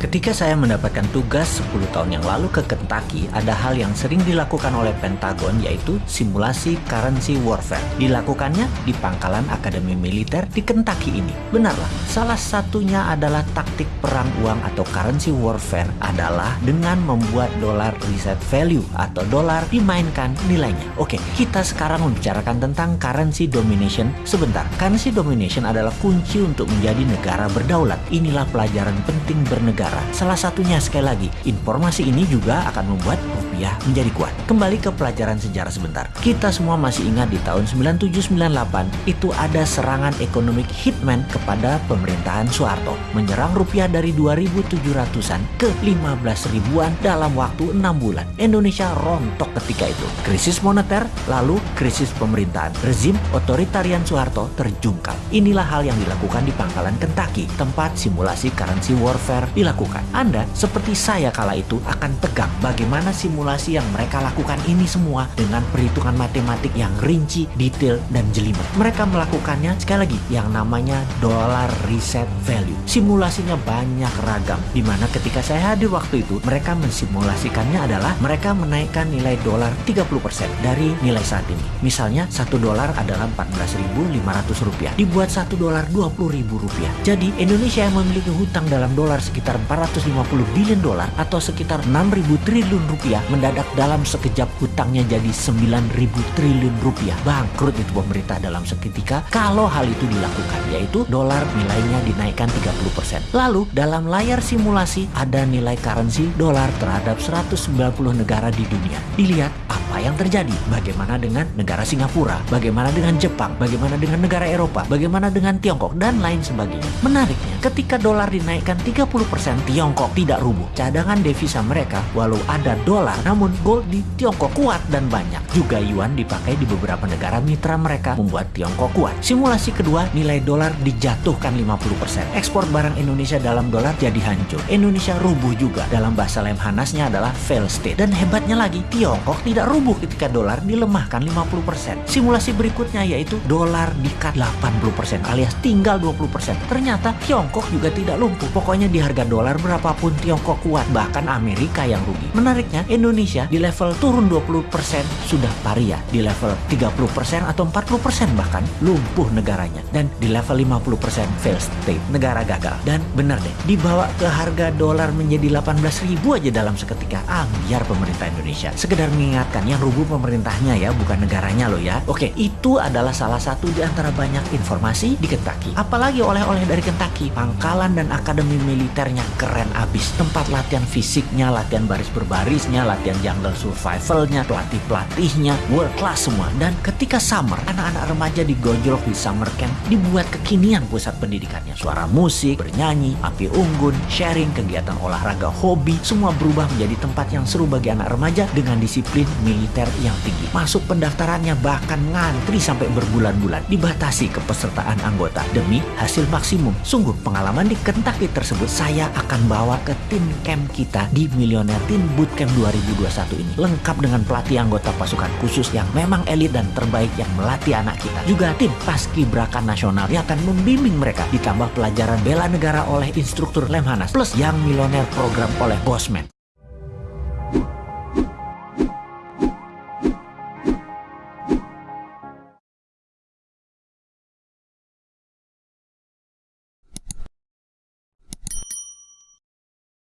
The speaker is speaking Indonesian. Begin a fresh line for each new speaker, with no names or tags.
Ketika saya mendapatkan tugas 10 tahun yang lalu ke Kentucky, ada hal yang sering dilakukan oleh Pentagon yaitu simulasi currency warfare. Dilakukannya di pangkalan Akademi Militer di Kentucky ini. Benarlah, salah satunya adalah taktik perang uang atau currency warfare adalah dengan membuat dolar reset value atau dolar dimainkan nilainya. Oke, kita sekarang membicarakan tentang currency domination sebentar. Currency domination adalah kunci untuk menjadi negara berdaulat. Inilah pelajaran penting bernegara negara. Salah satunya sekali lagi, informasi ini juga akan membuat rupiah menjadi kuat. Kembali ke pelajaran sejarah sebentar. Kita semua masih ingat di tahun 9798 itu ada serangan ekonomik hitman kepada pemerintahan Soeharto. Menyerang rupiah dari 2700-an ke 15 ribuan dalam waktu 6 bulan. Indonesia rontok ketika itu. Krisis moneter, lalu krisis pemerintahan. Rezim otoritarian Soeharto terjungkal. Inilah hal yang dilakukan di pangkalan Kentucky, tempat simulasi currency warfare dilakukan lakukan. Anda, seperti saya kala itu, akan tegang bagaimana simulasi yang mereka lakukan ini semua dengan perhitungan matematik yang rinci, detail, dan jelimet. Mereka melakukannya, sekali lagi, yang namanya dollar reset value. Simulasinya banyak ragam, di mana ketika saya hadir waktu itu, mereka mensimulasikannya adalah mereka menaikkan nilai dolar 30% dari nilai saat ini. Misalnya, satu dolar adalah 14.500 rupiah, dibuat satu dolar 20.000 rupiah. Jadi, Indonesia yang memiliki hutang dalam dolar sekitar 450 billion dolar atau sekitar 6.000 triliun rupiah mendadak dalam sekejap hutangnya jadi 9.000 triliun rupiah. Bangkrut itu pemerintah dalam seketika kalau hal itu dilakukan yaitu dolar nilainya dinaikkan 30%. Lalu dalam layar simulasi ada nilai currency dolar terhadap 190 negara di dunia. Dilihat apa yang terjadi, bagaimana dengan negara Singapura, bagaimana dengan Jepang, bagaimana dengan negara Eropa, bagaimana dengan Tiongkok dan lain sebagainya. Menariknya, ketika dolar dinaikkan 30% Tiongkok tidak rubuh. Cadangan devisa mereka walau ada dolar, namun gold di Tiongkok kuat dan banyak. Juga yuan dipakai di beberapa negara mitra mereka membuat Tiongkok kuat. Simulasi kedua, nilai dolar dijatuhkan 50%. Ekspor barang Indonesia dalam dolar jadi hancur. Indonesia rubuh juga. Dalam bahasa Lemhanasnya adalah fail state. Dan hebatnya lagi, Tiongkok tidak rubuh ketika dolar dilemahkan 50%. Simulasi berikutnya yaitu dolar dikat 80% alias tinggal 20%. Ternyata Tiongkok juga tidak lumpuh. Pokoknya di harga dolar dolar berapapun Tiongkok kuat, bahkan Amerika yang rugi. Menariknya, Indonesia di level turun 20% sudah paria, di level 30% atau 40% bahkan lumpuh negaranya. Dan di level 50% fail state, negara gagal. Dan benar deh, dibawa ke harga dolar menjadi 18 ribu aja dalam seketika. Ambiar pemerintah Indonesia. Sekedar mengingatkan, yang rubuh pemerintahnya ya, bukan negaranya loh ya. Oke, itu adalah salah satu di antara banyak informasi di Kentucky. Apalagi oleh-oleh dari Kentucky, pangkalan dan akademi militernya keren abis. Tempat latihan fisiknya, latihan baris berbarisnya, latihan jungle survivalnya, pelatih-pelatihnya, world class semua. Dan ketika summer, anak-anak remaja digojlok di summer camp, dibuat kekinian pusat pendidikannya. Suara musik, bernyanyi, api unggun, sharing, kegiatan olahraga, hobi, semua berubah menjadi tempat yang seru bagi anak remaja dengan disiplin militer yang tinggi. Masuk pendaftarannya bahkan ngantri sampai berbulan-bulan, dibatasi kepesertaan anggota demi hasil maksimum. Sungguh pengalaman di Kentucky tersebut saya akan bawa ke tim camp kita di Millionaire Teen Bootcamp 2021 ini. Lengkap dengan pelatih anggota pasukan khusus yang memang elit dan terbaik yang melatih anak kita. Juga tim paskibraka nasional yang akan membimbing mereka ditambah pelajaran bela negara oleh instruktur Lemhanas plus yang Millionaire program oleh Bosman.